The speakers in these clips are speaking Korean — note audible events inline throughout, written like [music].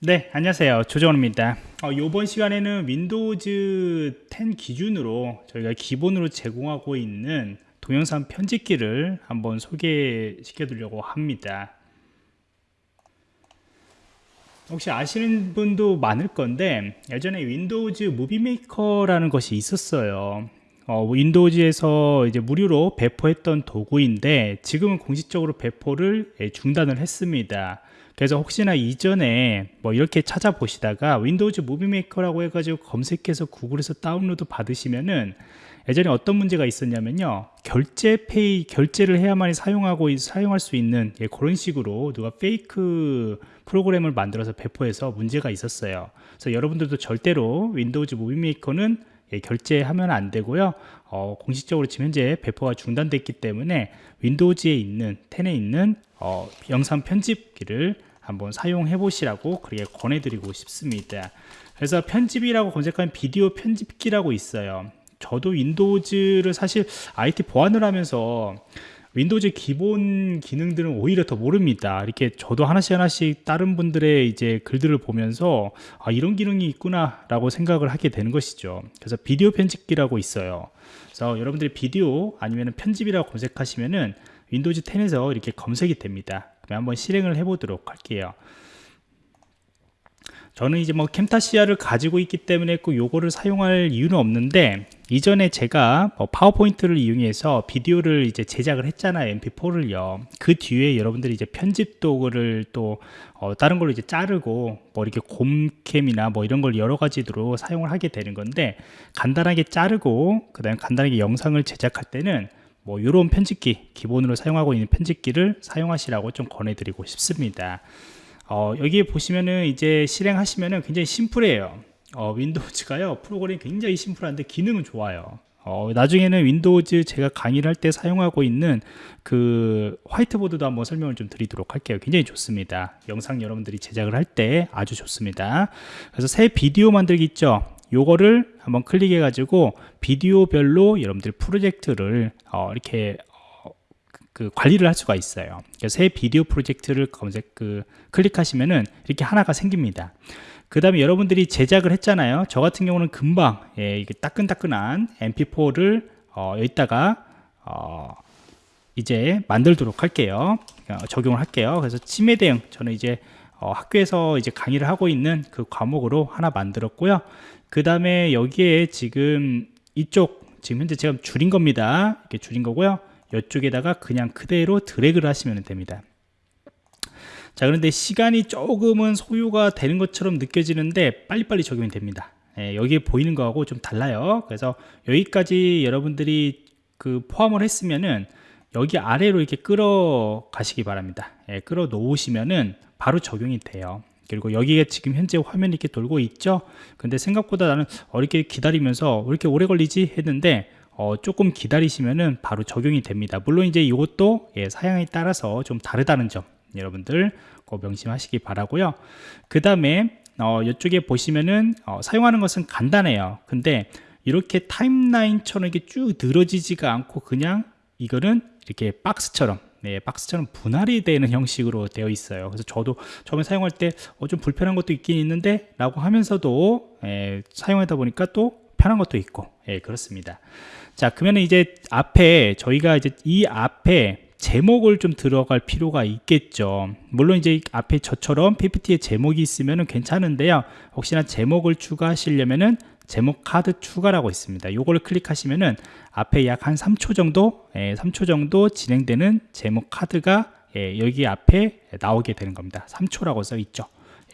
네 안녕하세요. 조정원입니다. 어, 이번 시간에는 Windows 10 기준으로 저희가 기본으로 제공하고 있는 동영상 편집기를 한번 소개시켜 드리려고 합니다. 혹시 아시는 분도 많을 건데 예전에 Windows Movie Maker라는 것이 있었어요. 어, Windows에서 이제 무료로 배포했던 도구인데 지금은 공식적으로 배포를 예, 중단을 했습니다 그래서 혹시나 이전에 뭐 이렇게 찾아보시다가 Windows Movie Maker라고 해가지고 검색해서 구글에서 다운로드 받으시면은 예전에 어떤 문제가 있었냐면요. 결제 pay 결제를 해야만 사용하고 사용할 수 있는 예, 그런 식으로 누가 fake 프로그램을 만들어서 배포해서 문제가 있었어요. 그래서 여러분들도 절대로 Windows Movie Maker는 예, 결제하면 안 되고요. 어, 공식적으로 지금 현재 배포가 중단됐기 때문에 Windows에 있는 10에 있는 어, 영상 편집기를 한번 사용해 보시라고 그렇게 권해드리고 싶습니다. 그래서 편집이라고 검색하면 비디오 편집기라고 있어요. 저도 Windows를 사실 IT 보안을 하면서 Windows 기본 기능들은 오히려 더 모릅니다. 이렇게 저도 하나씩 하나씩 다른 분들의 이제 글들을 보면서 아 이런 기능이 있구나 라고 생각을 하게 되는 것이죠. 그래서 비디오 편집기라고 있어요. 그래서 여러분들이 비디오 아니면 편집이라고 검색하시면은 Windows 10에서 이렇게 검색이 됩니다 한번 실행을 해 보도록 할게요. 저는 이제 뭐 Camtasia를 가지고 있기 때문에 꼭 요거를 사용할 이유는 없는데 이전에 제가 뭐 PowerPoint를 이용해서 비디오를 이제 제작을 했잖아요 mp4를요. 그 뒤에 여러분들이 이제 편집 도구를 또 어, 다른 걸로 이제 자르고 뭐 이렇게 곰캠이나 뭐 이런 걸 여러 가지로 사용을 하게 되는 건데 간단하게 자르고 그 다음에 간단하게 영상을 제작할 때는 뭐 이런 편집기 기본으로 사용하고 있는 편집기를 사용하시라고 좀 권해드리고 싶습니다. 어, 여기에 보시면은 이제 실행하시면은 굉장히 심플해요. 어, 윈도우즈가요 프로그램이 굉장히 심플한데 기능은 좋아요. 어, 나중에는 윈도우즈 제가 강의를 할 때 사용하고 있는 그 화이트보드도 한번 설명을 좀 드리도록 할게요. 굉장히 좋습니다. 영상 여러분들이 제작을 할 때 아주 좋습니다. 그래서 새 비디오 만들기 있죠 요거를 한번 클릭해 가지고 비디오별로 여러분들 프로젝트를 어, 이렇게 어, 그 관리를 할 수가 있어요. 새 비디오 프로젝트를 검색 그 클릭하시면은 이렇게 하나가 생깁니다. 그 다음에 여러분들이 제작을 했잖아요. 저 같은 경우는 금방 예, 이게 따끈따끈한 mp4를 어, 여기다가 어, 이제 만들도록 할게요. 어, 적용을 할게요. 그래서 치매 대응 저는 이제 어, 학교에서 이제 강의를 하고 있는 그 과목으로 하나 만들었고요. 그 다음에 여기에 지금 이쪽 지금 현재 제가 줄인 겁니다. 이렇게 줄인 거고요. 이쪽에다가 그냥 그대로 드래그를 하시면 됩니다. 자 그런데 시간이 조금은 소요가 되는 것처럼 느껴지는데 빨리빨리 적용이 됩니다. 예, 여기에 보이는 거하고 좀 달라요. 그래서 여기까지 여러분들이 그 포함을 했으면은 여기 아래로 이렇게 끌어 가시기 바랍니다. 예, 끌어 놓으시면은 바로 적용이 돼요. 그리고 여기에 지금 현재 화면이 이렇게 돌고 있죠? 근데 생각보다 나는 어렵게 기다리면서 왜 이렇게 오래 걸리지? 했는데 어, 조금 기다리시면은 바로 적용이 됩니다. 물론 이제 이것도 예, 사양에 따라서 좀 다르다는 점 여러분들 꼭 명심하시기 바라고요. 그 다음에 어, 이쪽에 보시면은 어, 사용하는 것은 간단해요. 근데 이렇게 타임라인처럼 이렇게 쭉 늘어지지가 않고 그냥 이거는 이렇게 박스처럼 네, 박스처럼 분할이 되는 형식으로 되어 있어요. 그래서 저도 처음에 사용할 때좀 어, 불편한 것도 있긴 있는데 라고 하면서도 예, 사용하다 보니까 또 편한 것도 있고 예, 그렇습니다. 자 그러면 이제 앞에 저희가 이제 이 앞에 제목을 좀 들어갈 필요가 있겠죠. 물론 이제 앞에 저처럼 PPT에 제목이 있으면 괜찮은데요. 혹시나 제목을 추가하시려면은 제목 카드 추가라고 있습니다. 요거를 클릭하시면은 앞에 약 한 3초 정도 예, 3초 정도 진행되는 제목 카드가 예, 여기 앞에 나오게 되는 겁니다. 3초라고 써 있죠.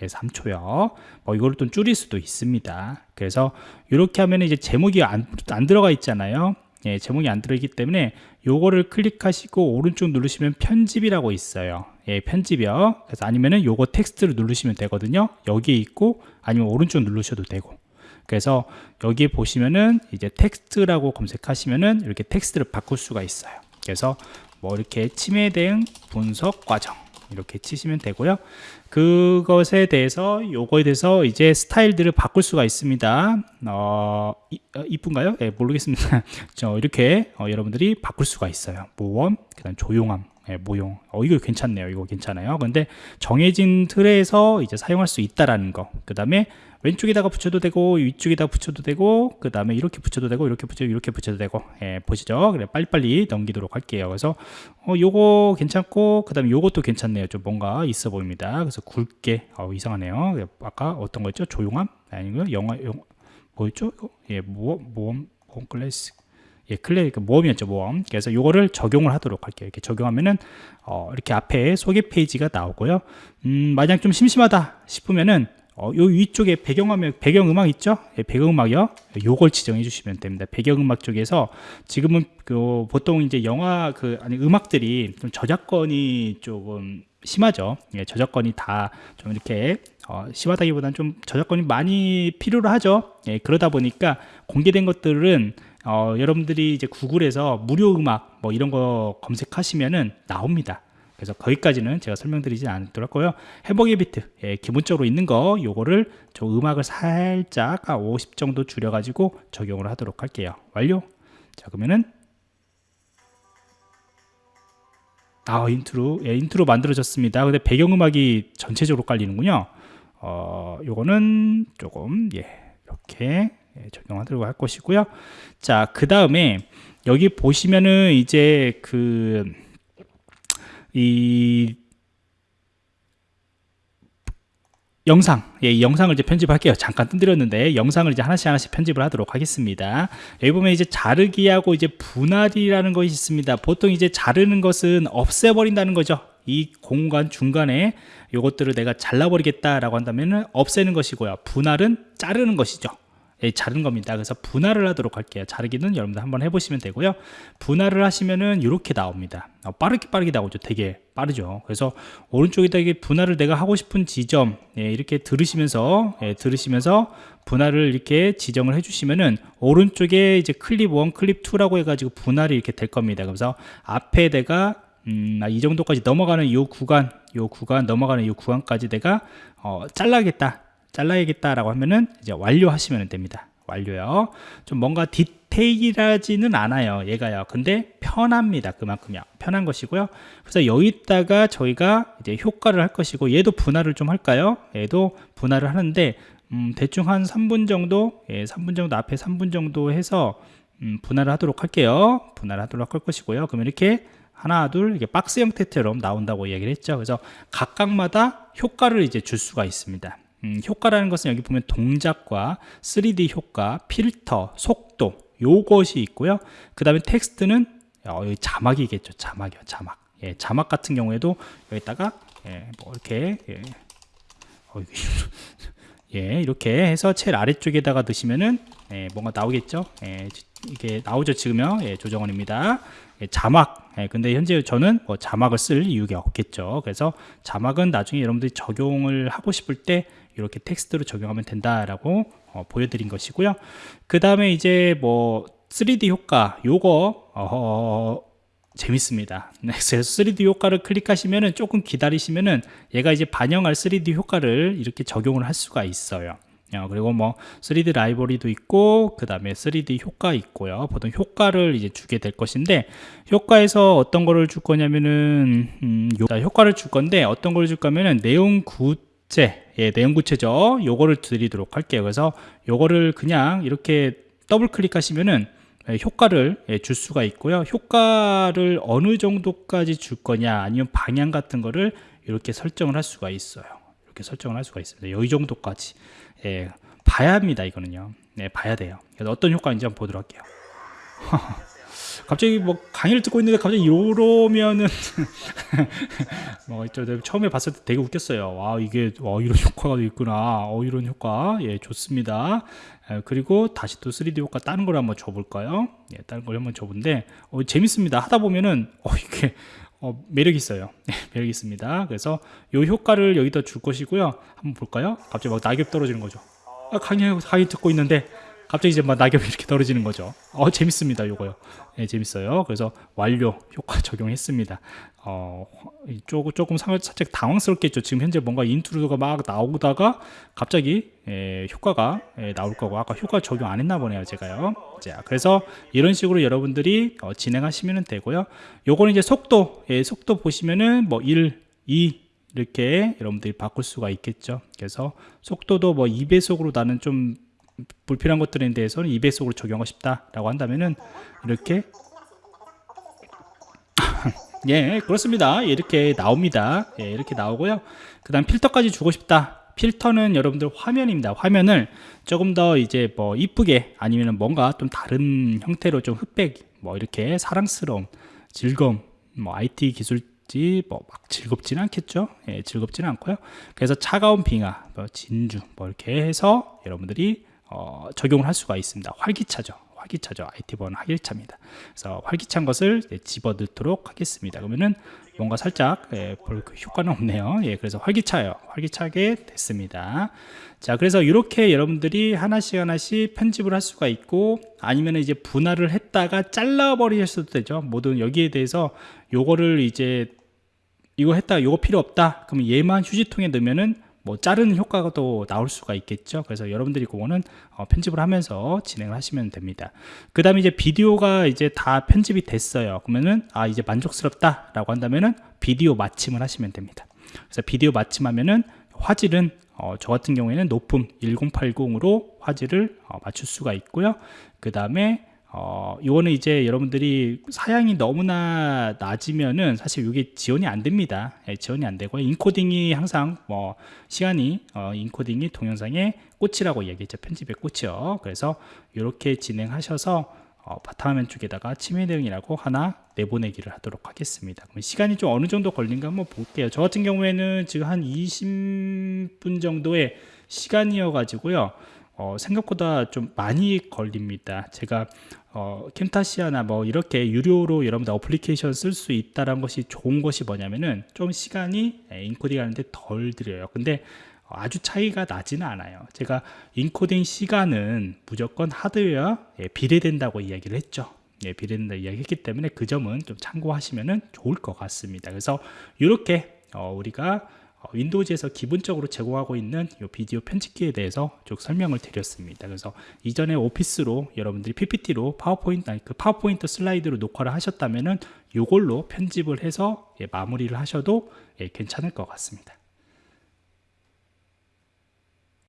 예, 3초요. 뭐 이거를 좀 줄일 수도 있습니다. 그래서 이렇게 하면 이제 제목이 안, 안 들어가 있잖아요. 예, 제목이 안 들어있기 때문에 요거를 클릭하시고 오른쪽 누르시면 편집이라고 있어요. 예, 편집이요. 그래서 아니면은 요거 텍스트를 누르시면 되거든요. 여기에 있고 아니면 오른쪽 누르셔도 되고 그래서 여기 보시면은 이제 텍스트라고 검색하시면은 이렇게 텍스트를 바꿀 수가 있어요 그래서 뭐 이렇게 침해 대응 분석 과정 이렇게 치시면 되고요 그것에 대해서 요거에 대해서 이제 스타일들을 바꿀 수가 있습니다 어, 이, 어, 이쁜가요? 네, 모르겠습니다 [laughs] 저 이렇게 어, 여러분들이 바꿀 수가 있어요 모험 그 다음 조용함 예, 모형. 어, 이거 괜찮네요. 이거 괜찮아요. 근데 정해진 틀에서 이제 사용할 수 있다라는 거. 그 다음에 왼쪽에다가 붙여도 되고, 위쪽에다 붙여도 되고, 그 다음에 이렇게 붙여도 되고, 이렇게 붙여도, 이렇게 붙여도 되고, 예, 보시죠. 그래, 빨리빨리 넘기도록 할게요. 그래서, 어, 요거 괜찮고, 그 다음에 요것도 괜찮네요. 좀 뭔가 있어 보입니다. 그래서 굵게, 어, 이상하네요. 아까 어떤 거였죠? 조용함? 아니고요. 영화, 영, 뭐였죠? 예, 모험, 모험, 모험 클래식. 예, 클레 그 모험이었죠 모험 그래서 요거를 적용을 하도록 할게요 이렇게 적용하면은 어, 이렇게 앞에 소개 페이지가 나오고요 음, 만약 좀 심심하다 싶으면은 어, 요 위쪽에 배경화면 배경음악 있죠? 예, 배경음악이요. 요걸 지정해 주시면 됩니다. 배경음악 쪽에서 지금은 그 보통 이제 영화 그 아니 음악들이 좀 저작권이 조금 심하죠. 예, 저작권이 다 좀 이렇게 어, 심하다기보다는 좀 저작권이 많이 필요로 하죠. 예, 그러다 보니까 공개된 것들은 어, 여러분들이 이제 구글에서 무료 음악 뭐 이런 거 검색하시면은 나옵니다. 그래서 거기까지는 제가 설명드리기로 하고요. 해보기 비트 예, 기본적으로 있는 거 요거를 저 음악을 살짝 50 정도 줄여 가지고 적용을 하도록 할게요. 완료. 자 그러면은 아 인트로 예, 인트로 만들어졌습니다. 근데 배경음악이 전체적으로 깔리는군요. 어 요거는 조금 예 이렇게 예, 적용하도록 할 것이고요. 자, 그 다음에 여기 보시면은 이제 그 이 영상, 예, 이 영상을 이제 편집할게요. 잠깐 뜸들였는데 영상을 이제 하나씩 하나씩 편집을 하도록 하겠습니다. 여기 보면 이제 자르기하고 이제 분할이라는 것이 있습니다. 보통 이제 자르는 것은 없애버린다는 거죠. 이 공간 중간에 이것들을 내가 잘라버리겠다라고 한다면은 없애는 것이고요. 분할은 자르는 것이죠. 예, 자른 겁니다. 그래서 분할을 하도록 할게요. 자르기는 여러분들 한번 해보시면 되고요. 분할을 하시면은 이렇게 나옵니다. 어, 빠르게 빠르게 나오죠. 되게 빠르죠. 그래서 오른쪽에다 이게 분할을 내가 하고 싶은 지점 예, 이렇게 들으시면서 예, 들으시면서 분할을 이렇게 지정을 해주시면은 오른쪽에 이제 클립 1, 클립 2라고 해가지고 분할이 이렇게 될 겁니다. 그래서 앞에 내가 음, 이 정도까지 넘어가는 이 구간, 이 구간 넘어가는 이 구간까지 내가 어, 잘라겠다. 잘라야겠다라고 하면은 이제 완료하시면 됩니다. 완료요. 좀 뭔가 디테일하지는 않아요. 얘가요. 근데 편합니다. 그만큼요. 편한 것이고요. 그래서 여기다가 저희가 이제 효과를 할 것이고 얘도 분할을 좀 할까요? 얘도 분할을 하는데 음, 대충 한 3분 정도, 예, 3분 정도 앞에 3분 정도 해서 음, 분할을 하도록 할게요. 분할을 하도록 할 것이고요. 그러면 이렇게 하나, 둘, 이렇게 박스 형태처럼 나온다고 이야기를 했죠. 그래서 각각마다 효과를 이제 줄 수가 있습니다. 음, 효과라는 것은 여기 보면 동작과 3D 효과, 필터, 속도 요것이 있고요. 그 다음에 텍스트는 어, 여기 자막이겠죠. 자막이요. 자막. 예, 자막 같은 경우에도 여기다가 예, 뭐 이렇게 예, 어, [laughs] 예, 이렇게 해서 제일 아래쪽에다가 넣으시면은 예, 뭔가 나오겠죠. 예, 이게 나오죠 지금요. 예, 조정원입니다. 예, 자막. 예, 근데 현재 저는 뭐 자막을 쓸 이유가 없겠죠. 그래서 자막은 나중에 여러분들이 적용을 하고 싶을 때 이렇게 텍스트로 적용하면 된다라고 어, 보여드린 것이고요. 그 다음에 이제 뭐 3D 효과 요거 어, 재밌습니다. [laughs] 네, 그래서 3D 효과를 클릭하시면은 조금 기다리시면은 얘가 이제 반영할 3D 효과를 이렇게 적용을 할 수가 있어요. 어, 그리고 뭐 3D 라이브러리도 있고 그 다음에 3D 효과 있고요. 보통 효과를 이제 주게 될 것인데 효과에서 어떤 거를 줄 거냐면은 음, 효과를 줄 건데 어떤 걸 줄 거면은 내용 구체 예, 내용 구체죠. 요거를 드리도록 할게요. 그래서 요거를 그냥 이렇게 더블 클릭하시면은 예, 효과를 예, 줄 수가 있고요. 효과를 어느 정도까지 줄 거냐 아니면 방향 같은 거를 이렇게 설정을 할 수가 있어요 이렇게 설정을 할 수가 있습니다. 이 정도까지. 예, 봐야 합니다 이거는요. 네, 봐야 돼요. 그래서 어떤 효과인지 한번 보도록 할게요. [laughs] 갑자기 뭐 강의를 듣고 있는데 갑자기 이러면은 [laughs] 뭐저 처음에 봤을 때 되게 웃겼어요. 와 이게 와 이런 효과가 있구나. 어 이런 효과. 예 좋습니다. 예, 그리고 다시 또 3D 효과 다른 걸 한번 줘볼까요? 예 다른 걸 한번 줘본데 어, 재밌습니다. 하다 보면은 어 이게 어, 매력 있어요. [laughs] 네, 매력 있습니다. 그래서 이 효과를 여기다 줄 것이고요. 한번 볼까요? 갑자기 막 낙엽 떨어지는 거죠. 아, 강의, 강의 듣고 있는데 갑자기 이제 막 낙엽이 이렇게 떨어지는 거죠. 어 재밌습니다, 요거요. 예, 재밌어요. 그래서 완료 효과 적용했습니다. 어 조금 조금 상- 살짝 당황스럽겠죠. 지금 현재 뭔가 인트로가 막 나오다가 갑자기 예, 효과가 예, 나올 거고 아까 효과 적용 안 했나 보네요, 제가요. 자, 그래서 이런 식으로 여러분들이 어, 진행하시면 되고요. 요거는 이제 속도, 예, 속도 보시면은 뭐 1, 2 이렇게 여러분들이 바꿀 수가 있겠죠. 그래서 속도도 뭐 2배속으로 나는 좀 불필요한 것들에 대해서는 2배속으로 적용하고 싶다라고 한다면은 이렇게 [laughs] 예 그렇습니다. 이렇게 나옵니다. 예, 이렇게 나오고요. 그 다음 필터까지 주고 싶다. 필터는 여러분들 화면입니다. 화면을 조금 더 이제 뭐 이쁘게 아니면 뭔가 좀 다른 형태로 좀 흑백 뭐 이렇게 사랑스러운 즐거움 뭐 IT 기술지 뭐 막 즐겁지는 않겠죠? 예, 즐겁지는 않고요. 그래서 차가운 빙하 뭐 진주 뭐 이렇게 해서 여러분들이 어, 적용을 할 수가 있습니다 활기차죠 활기차죠. IT번 활기차입니다. 그래서 활기찬 것을 이제 집어 넣도록 하겠습니다. 그러면은 뭔가 살짝 예, 별 효과는 없네요. 예, 그래서 활기차요. 활기차게 됐습니다. 자, 그래서 이렇게 여러분들이 하나씩 하나씩 편집을 할 수가 있고 아니면 이제 분할을 했다가 잘라버리셔도 되죠. 모든 여기에 대해서 요거를 이제 이거 했다 요거 필요 없다 그러면 얘만 휴지통에 넣으면은 뭐 자르는 효과가 또 나올 수가 있겠죠. 그래서 여러분들이 그거는 어, 편집을 하면서 진행을 하시면 됩니다. 그 다음에 이제 비디오가 이제 다 편집이 됐어요. 그러면은 아 이제 만족스럽다 라고 한다면은 비디오 마침을 하시면 됩니다. 그래서 비디오 마침하면은 화질은 어, 저 같은 경우에는 높음 1080으로 화질을 어, 맞출 수가 있고요. 그 다음에 어, 이거는 이제 여러분들이 사양이 너무나 낮으면은 사실 이게 지원이 안 됩니다. 예, 지원이 안 되고 인코딩이 항상 뭐 시간이 어, 인코딩이 동영상의 꽃이라고 얘기했죠. 편집의 꽃이요. 그래서 이렇게 진행하셔서 어, 바탕화면 쪽에다가 침해 대응이라고 하나 내보내기를 하도록 하겠습니다. 그럼 시간이 좀 어느 정도 걸린가 한번 볼게요. 저 같은 경우에는 지금 한 20분 정도의 시간이어 가지고요. 어, 생각보다 좀 많이 걸립니다. 제가 어, Camtasia나 뭐 이렇게 유료로 여러분들 어플리케이션 쓸 수 있다는 것이 좋은 것이 뭐냐면은 좀 시간이 예, 인코딩 하는데 덜 들여요. 근데 아주 차이가 나지는 않아요. 제가 인코딩 시간은 무조건 하드웨어 예, 비례된다고 이야기를 했죠. 예, 비례된다 이야기했기 때문에 그 점은 좀 참고하시면 좋을 것 같습니다. 그래서 이렇게 어, 우리가 어, 윈도우즈에서 기본적으로 제공하고 있는 이 비디오 편집기에 대해서 쭉 설명을 드렸습니다. 그래서 이전에 오피스로 여러분들이 PPT로 파워포인트 아니 그 파워포인트 슬라이드로 녹화를 하셨다면은 이걸로 편집을 해서 예, 마무리를 하셔도 예, 괜찮을 것 같습니다.